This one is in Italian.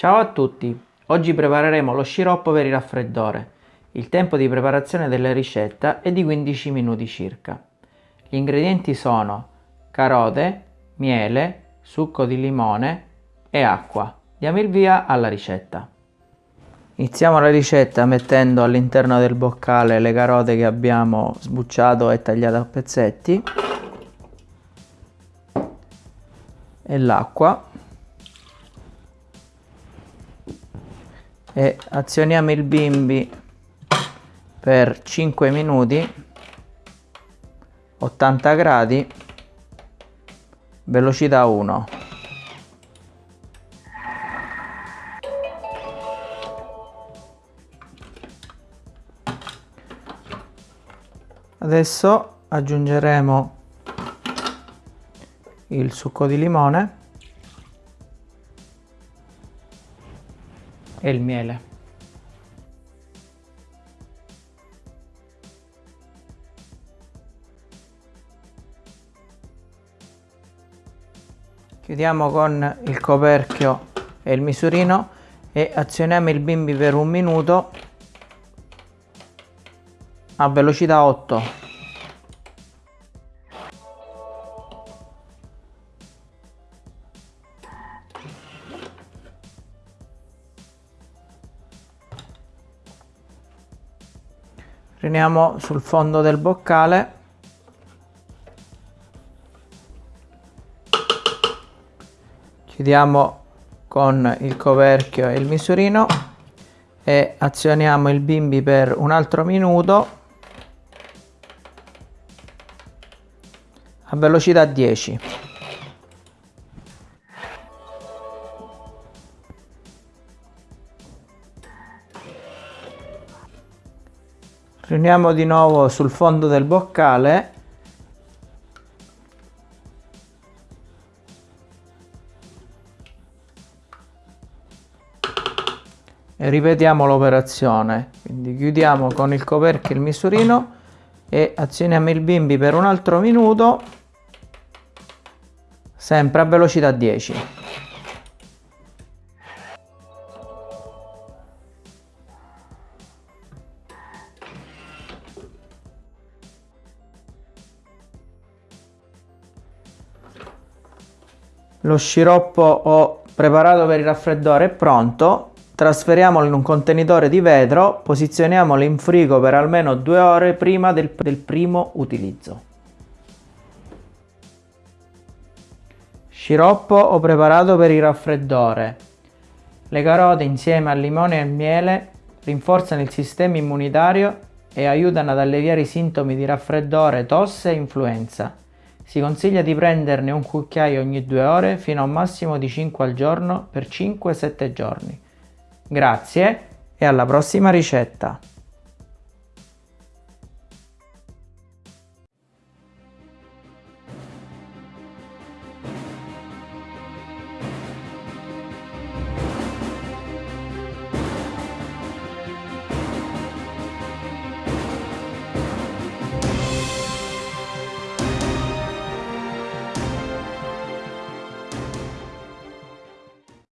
Ciao a tutti! Oggi prepareremo lo sciroppo per il raffreddore. Il tempo di preparazione della ricetta è di 15 minuti circa. Gli ingredienti sono carote, miele, succo di limone e acqua. Diamo il via alla ricetta. Iniziamo la ricetta mettendo all'interno del boccale le carote che abbiamo sbucciato e tagliato a pezzetti e l'acqua e azioniamo il bimbi per 5 minuti 80 gradi velocità 1 adesso aggiungeremo il succo di limone e il miele. Chiudiamo con il coperchio e il misurino e azioniamo il bimbi per un minuto a velocità 8 riuniamo sul fondo del boccale. Chiudiamo con il coperchio e il misurino e azioniamo il bimbi per un altro minuto a velocità 10 riuniamo di nuovo sul fondo del boccale. E ripetiamo l'operazione. Quindi chiudiamo con il coperchio il misurino e azioniamo il bimbi per un altro minuto sempre a velocità 10 Lo sciroppo ho preparato per il raffreddore è pronto. Trasferiamolo in un contenitore di vetro, posizioniamolo in frigo per almeno due ore prima del, del primo utilizzo. Sciroppo ho preparato per il raffreddore. Le carote insieme al limone e al miele rinforzano il sistema immunitario e aiutano ad alleviare i sintomi di raffreddore, tosse e influenza. Si consiglia di prenderne un cucchiaio ogni due ore fino a un massimo di 5 al giorno per 5-7 giorni. Grazie e alla prossima ricetta!